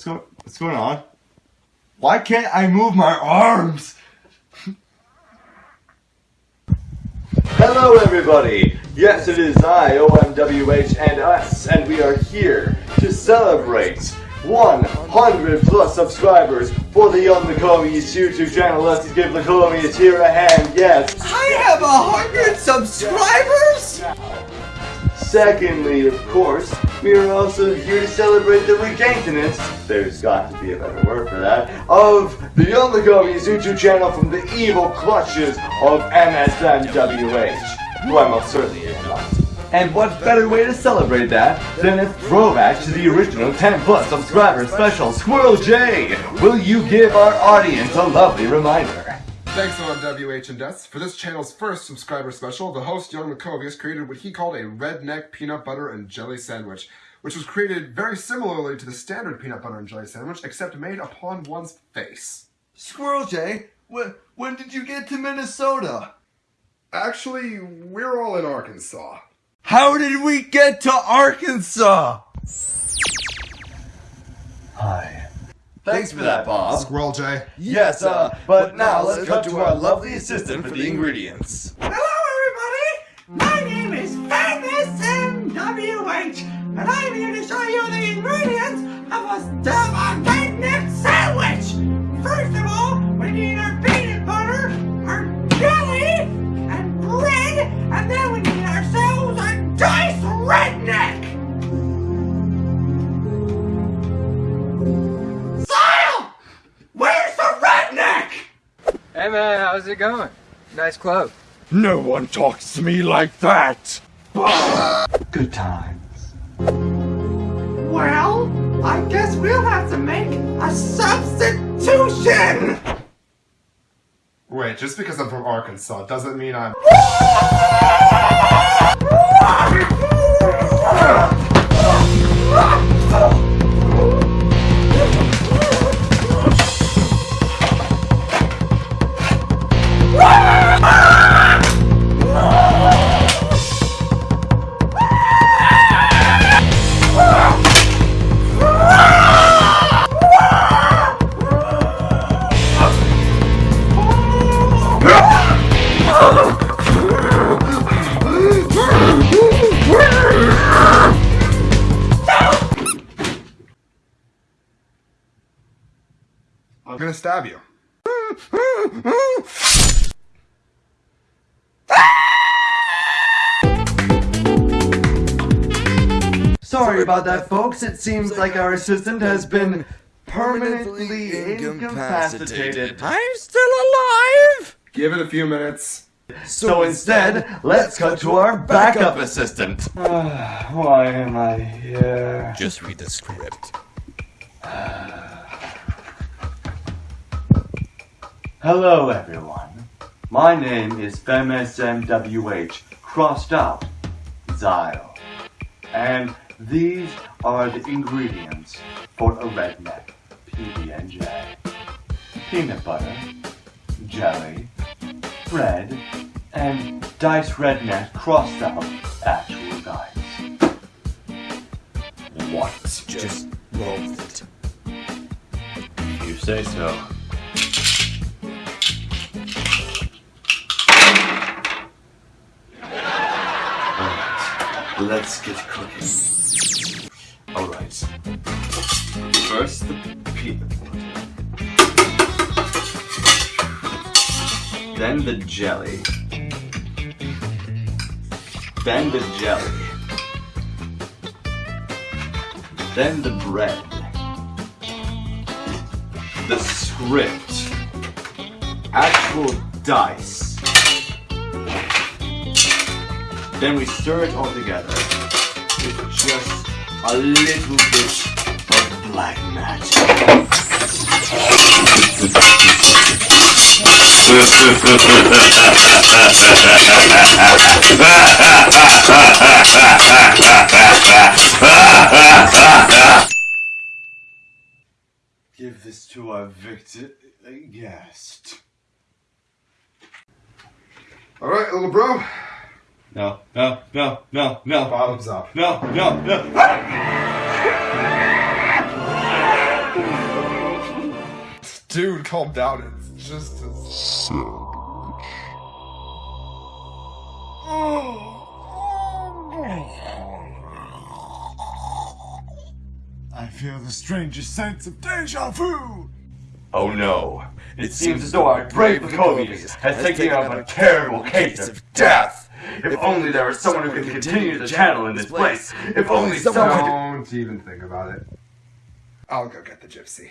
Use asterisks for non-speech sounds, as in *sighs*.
What's going What's going on? Why can't I move my arms? Hello, everybody. Yes, it is I, OMWH, and us, and we are here to celebrate 100 plus subscribers for the Young Lacomius YouTube channel. Let's give Lacomius here a hand. Yes. I have a hundred subscribers? Secondly, of course, we are also here to celebrate the regaintenance, there's got to be a better word for that, of the Young Lacomius YouTube channel from the evil clutches of MSMWH, who I most certainly am not. And what better way to celebrate that than a throwback to the original 10 plus subscriber special, Squirrel J? Will you give our audience a lovely reminder? Thanks OMWH and Deaths. For this channel's first subscriber special, the host, Young Macovius, created what he called a redneck peanut butter and jelly sandwich, which was created very similarly to the standard peanut butter and jelly sandwich, except made upon one's face. Squirrel Jay, when, when did you get to Minnesota? Actually, we're all in Arkansas. How did we get to Arkansas? Hi. Thanks for that, Bob. Squirrel J. Yes, uh, but now let's cut to our lovely assistant for the ingredients. Hello, everybody! My name is Famous MWH, and I'm here it going? Nice clothes. No one talks to me like that! Good times. Well, I guess we'll have to make a substitution! Wait, just because I'm from Arkansas doesn't mean I'm. I'm gonna stab you. Sorry about that, folks. It seems like our assistant has been permanently incapacitated. I'm still alive! Give it a few minutes. So instead, let's cut to our backup assistant. *sighs* Why am I here? Just read the script. Hello, everyone. My name is FemSMWH, crossed out, Zyle. And these are the ingredients for a redneck PB&J. Peanut butter, jelly, bread, and Dice redneck crossed out actual dice. What? Just roll with it. You say so. Alright, let's get cooking. Alright. First, the peanut butter. Then the jelly. Then the jelly. Then the bread the script. Actual dice. Then we stir it all together with just a little bit of black magic. Give this to our victor uh, guest. Alright, little bro. No, no, no, no, no, Bottoms up. no, no, no. Dude, calm down. It's just as. I feel the strangest sense of deja vu. Oh no. It seems as though our brave Lacovius has taken up a terrible case of death. If only there was someone who could continue the channel in this place. If only someone. Don't even think about it. I'll go get the gypsy.